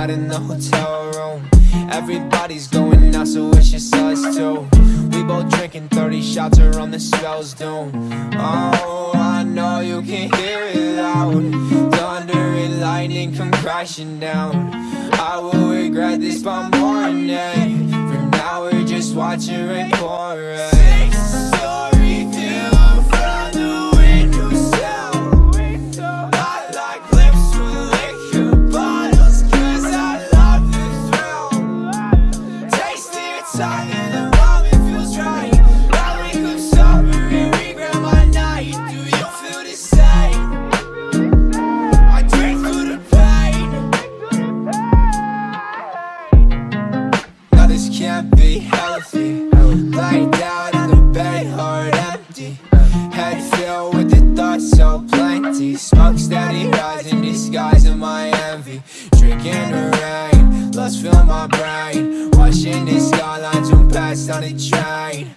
not in the hotel room. Everybody's going out, so it's just us two. We both drinking 30 shots, are on the spell's doom. Oh, I know you can hear it loud. Thunder and lightning come crashing down. I will regret this by morning For now we're just watching rain pour Six my night Do you feel the same? I drink through the pain. Now this can't be healthy. Lying down in the bed, heart empty. Head filled with the thoughts so plenty. Smoke steady rising, disguising my envy. Drinking the rain, lust fill my brain. Watching the skylines zoom past on the train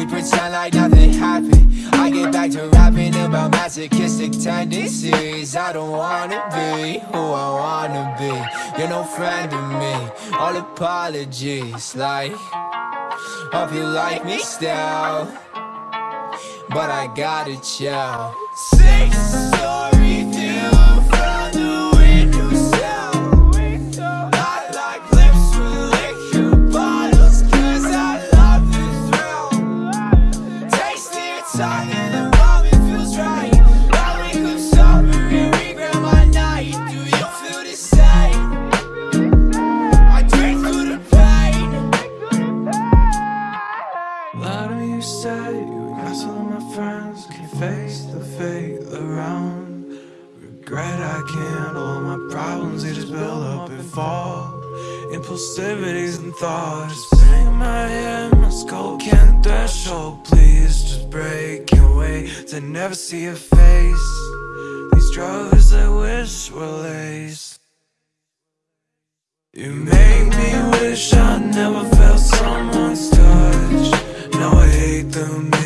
we pretend like nothing happened. I get back to rapping about masochistic tendencies. I don't wanna be who I wanna be. You're no friend of me, all apologies Like, hope you like me still. But I gotta chill. Six story view say you got all my friends Can face the fate around. Regret I can't all my problems They just build up and fall. Impulsivities and thoughts Bang my head, my skull can't threshold. Please just break wait To never see your face. These drugs I wish were laced. You make me wish I never felt someone's the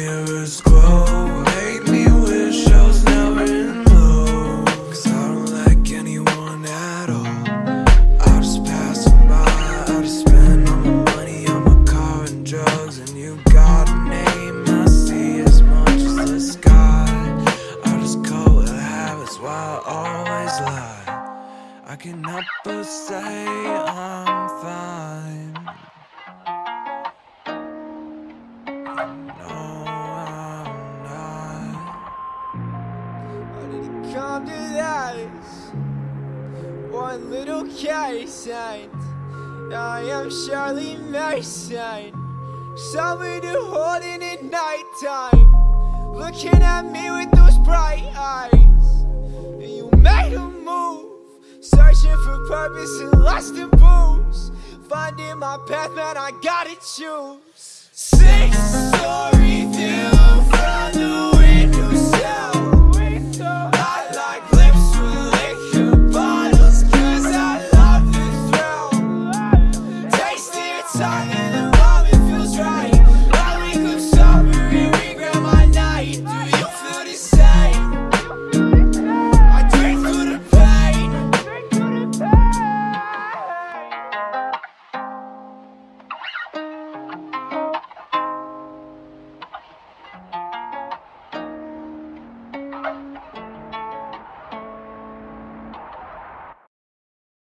to this? One little case and I am Shirley Mason. Someone to hold in at nighttime Looking at me with those bright eyes. You made a move Searching for purpose and lust and booze. Finding my path, man, I gotta choose. Six